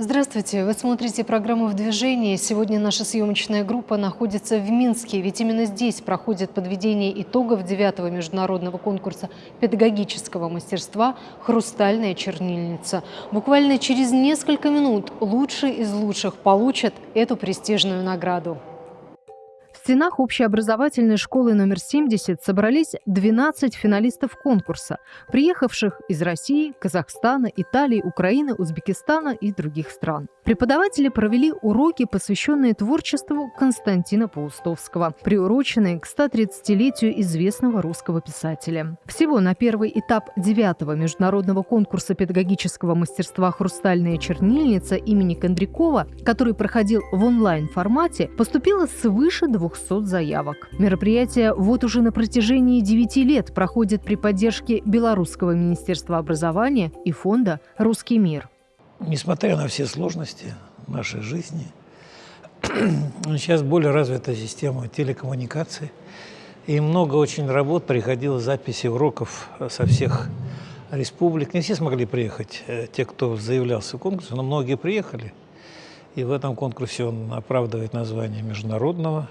Здравствуйте! Вы смотрите программу «В движении». Сегодня наша съемочная группа находится в Минске, ведь именно здесь проходит подведение итогов девятого международного конкурса педагогического мастерства «Хрустальная чернильница». Буквально через несколько минут лучшие из лучших получат эту престижную награду стенах общеобразовательной школы номер 70 собрались 12 финалистов конкурса, приехавших из России, Казахстана, Италии, Украины, Узбекистана и других стран. Преподаватели провели уроки, посвященные творчеству Константина Паустовского, приуроченные к 130-летию известного русского писателя. Всего на первый этап девятого международного конкурса педагогического мастерства «Хрустальная чернильница» имени Кондрякова, который проходил в онлайн-формате, поступило свыше 200 200 заявок. Мероприятие вот уже на протяжении 9 лет проходит при поддержке Белорусского министерства образования и фонда «Русский мир». Несмотря на все сложности нашей жизни, сейчас более развита система телекоммуникаций, и много очень работ приходило записи уроков со всех республик. Не все смогли приехать, э, те, кто заявлялся в конкурс, но многие приехали. И в этом конкурсе он оправдывает название международного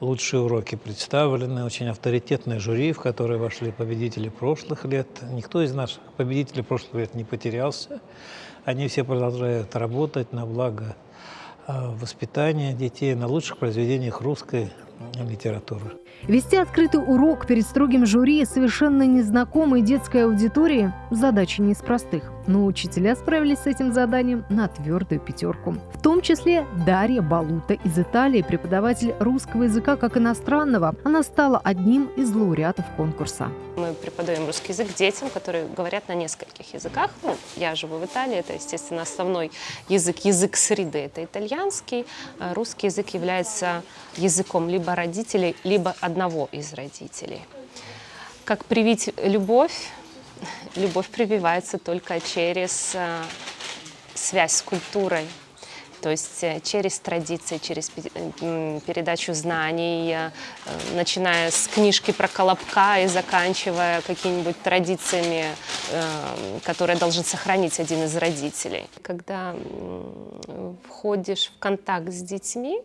Лучшие уроки представлены, очень авторитетное жюри, в которое вошли победители прошлых лет. Никто из наших победителей прошлых лет не потерялся. Они все продолжают работать на благо а, воспитания детей, на лучших произведениях русской литературы. Вести открытый урок перед строгим жюри совершенно незнакомой детской аудитории – задача не из простых. Но учителя справились с этим заданием на твердую пятерку. В том числе Дарья Балута из Италии, преподаватель русского языка как иностранного. Она стала одним из лауреатов конкурса. Мы преподаем русский язык детям, которые говорят на нескольких языках. Ну, я живу в Италии, это, естественно, основной язык, язык среды – это итальянский. А русский язык является языком либо родителей, либо одного из родителей. Как привить любовь? Любовь прививается только через э, связь с культурой, то есть э, через традиции, через э, передачу знаний, начиная с книжки про Колобка и заканчивая какими-нибудь традициями, которые должен сохранить один из родителей. Когда входишь в контакт с детьми,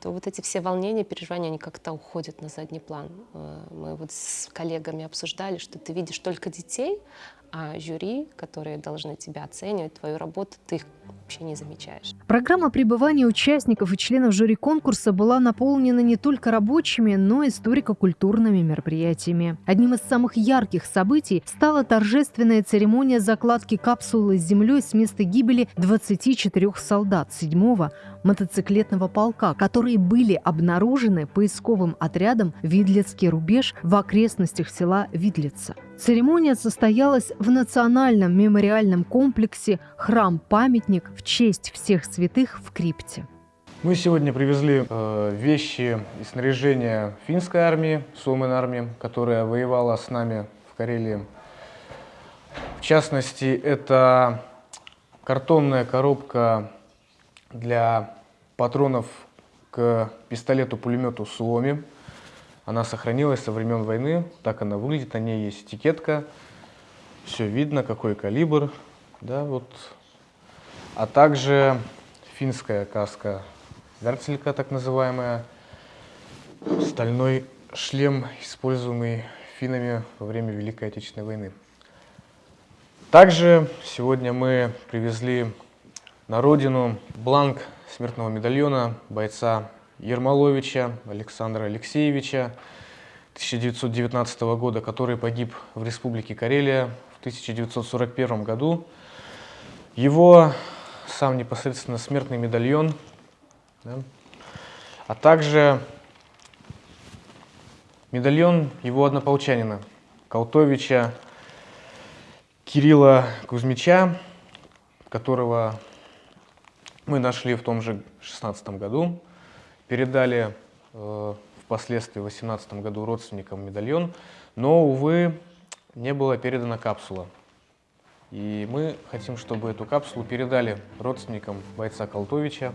то вот эти все волнения, переживания, они как-то уходят на задний план. Э, мы вот с коллегами обсуждали, что ты видишь только детей, а жюри, которые должны тебя оценивать, твою работу, ты их вообще не замечаешь. Программа пребывания участников и членов жюри конкурса была наполнена не только рабочими, но и историко-культурными мероприятиями. Одним из самых ярких событий стала торжественная церемония закладки капсулы с землей с места гибели 24 солдат 7-го мотоциклетного полка, которые были обнаружены поисковым отрядом «Видлицкий рубеж» в окрестностях села Видлица. Церемония состоялась в национальном мемориальном комплексе «Храм-памятник» в честь всех святых в крипте. Мы сегодня привезли э, вещи и снаряжение финской армии, Сумен армии, которая воевала с нами в Карелии. В частности, это картонная коробка для патронов к пистолету-пулемету Суоми. Она сохранилась со времен войны, так она выглядит, на ней есть этикетка, все видно, какой калибр. Да, вот. А также финская каска Вертелька, так называемая, стальной шлем, используемый финами во время Великой Отечественной войны. Также сегодня мы привезли на родину бланк смертного медальона бойца Ермоловича Александра Алексеевича 1919 года, который погиб в Республике Карелия в 1941 году. Его сам непосредственно смертный медальон, да, а также медальон его однополчанина Колтовича Кирилла Кузьмича, которого мы нашли в том же 16 году, передали э, впоследствии в 18 году родственникам медальон, но, увы, не была передана капсула. И мы хотим, чтобы эту капсулу передали родственникам бойца Колтовича.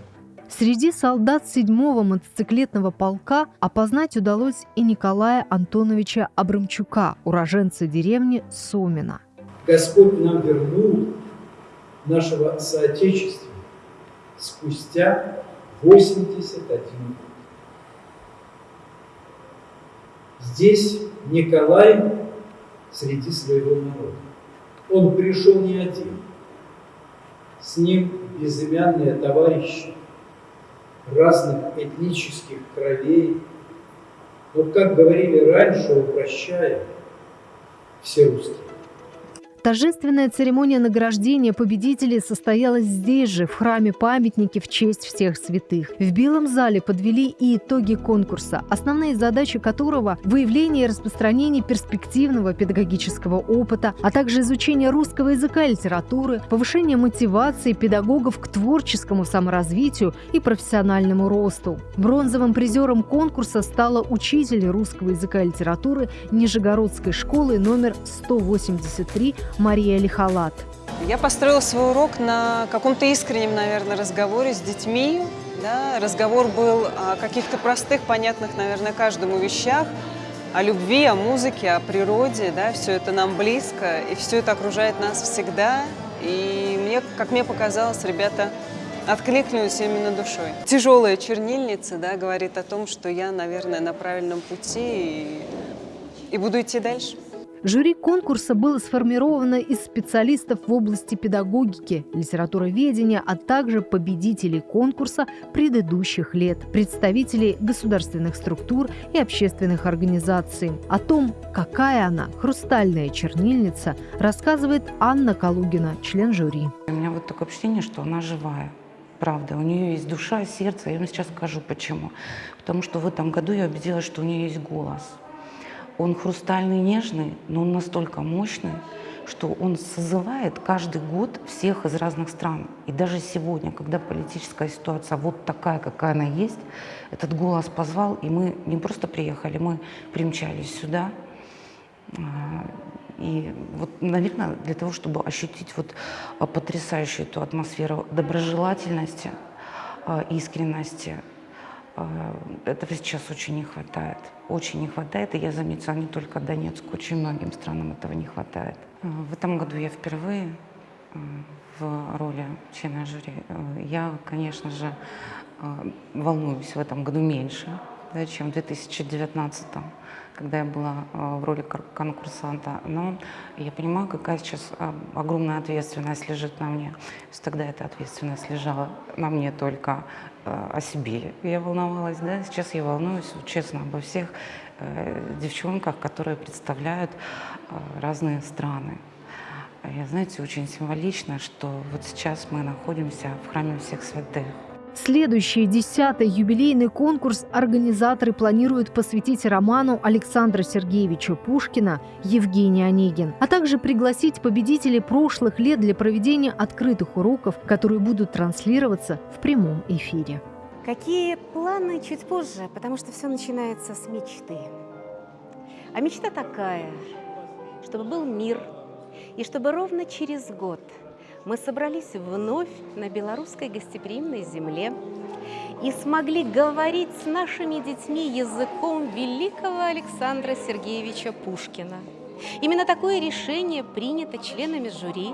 Среди солдат 7-го мотоциклетного полка опознать удалось и Николая Антоновича Абрамчука, уроженца деревни Сомина. Господь нам вернул нашего соотечественника спустя 81 год. Здесь Николай среди своего народа. Он пришел не один. С ним безымянные товарищи разных этнических кровей. Но, как говорили раньше, упрощая, все русские. Торжественная церемония награждения победителей состоялась здесь же, в храме памятники в честь всех святых. В Белом зале подвели и итоги конкурса, основные задачи которого – выявление и распространение перспективного педагогического опыта, а также изучение русского языка и литературы, повышение мотивации педагогов к творческому саморазвитию и профессиональному росту. Бронзовым призером конкурса стала учитель русского языка и литературы Нижегородской школы номер 183 Мария Лихалат. Я построила свой урок на каком-то искреннем, наверное, разговоре с детьми. Да? Разговор был о каких-то простых, понятных, наверное, каждому вещах, о любви, о музыке, о природе. Да? Все это нам близко, и все это окружает нас всегда. И мне, как мне показалось, ребята откликнулись именно душой. Тяжелая чернильница да, говорит о том, что я, наверное, на правильном пути и, и буду идти дальше. Жюри конкурса было сформировано из специалистов в области педагогики, литературоведения, а также победителей конкурса предыдущих лет, представителей государственных структур и общественных организаций. О том, какая она, хрустальная чернильница, рассказывает Анна Калугина, член жюри. У меня вот такое ощущение, что она живая. Правда, у нее есть душа, сердце. Я вам сейчас скажу почему. Потому что в этом году я убедилась, что у нее есть голос – он хрустальный, нежный, но он настолько мощный, что он созывает каждый год всех из разных стран. И даже сегодня, когда политическая ситуация вот такая, какая она есть, этот голос позвал, и мы не просто приехали, мы примчались сюда. А, и вот, наверное, для того, чтобы ощутить вот потрясающую эту атмосферу доброжелательности, а, искренности, а, этого сейчас очень не хватает. Очень не хватает, и я заметила не только Донецку, очень многим странам этого не хватает. А, в этом году я впервые а, в роли члена жюри. Я, конечно же, волнуюсь в этом году меньше, да, чем в 2019 когда я была в роли конкурсанта. Но я понимаю, какая сейчас огромная ответственность лежит на мне. Тогда эта ответственность лежала на мне только Э, о себе я волновалась, да, сейчас я волнуюсь честно обо всех э, девчонках, которые представляют э, разные страны. Я, знаете, очень символично, что вот сейчас мы находимся в храме всех святых. Следующий, десятый юбилейный конкурс организаторы планируют посвятить роману Александра Сергеевича Пушкина «Евгений Онегин», а также пригласить победителей прошлых лет для проведения открытых уроков, которые будут транслироваться в прямом эфире. Какие планы чуть позже, потому что все начинается с мечты. А мечта такая, чтобы был мир, и чтобы ровно через год – мы собрались вновь на белорусской гостеприимной земле и смогли говорить с нашими детьми языком великого Александра Сергеевича Пушкина. Именно такое решение принято членами жюри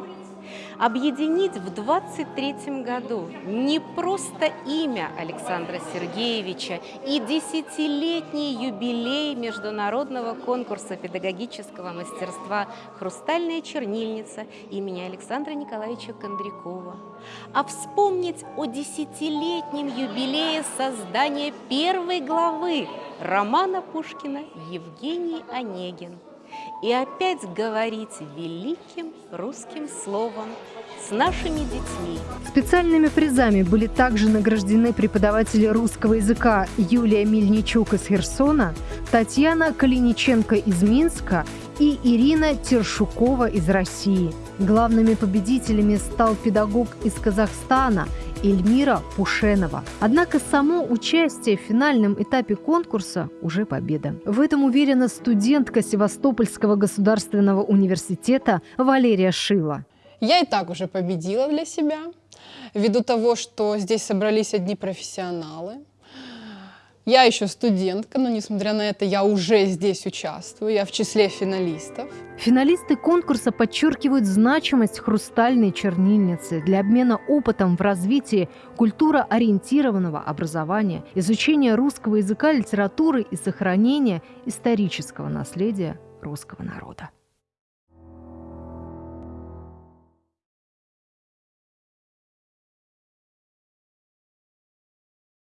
объединить в 23 году не просто имя Александра Сергеевича и десятилетний юбилей международного конкурса педагогического мастерства «Хрустальная чернильница» имени Александра Николаевича Кондрякова, а вспомнить о десятилетнем юбилее создания первой главы романа Пушкина «Евгений Онегин» и опять говорить великим русским словом с нашими детьми. Специальными призами были также награждены преподаватели русского языка Юлия Мельничук из Херсона, Татьяна Калиниченко из Минска и Ирина Тершукова из России. Главными победителями стал педагог из Казахстана – Эльмира Пушенова. Однако само участие в финальном этапе конкурса уже победа. В этом уверена студентка Севастопольского государственного университета Валерия Шила. Я и так уже победила для себя, ввиду того, что здесь собрались одни профессионалы. Я еще студентка, но несмотря на это я уже здесь участвую, я в числе финалистов. Финалисты конкурса подчеркивают значимость хрустальной чернильницы для обмена опытом в развитии культуроориентированного образования, изучения русского языка, литературы и сохранения исторического наследия русского народа.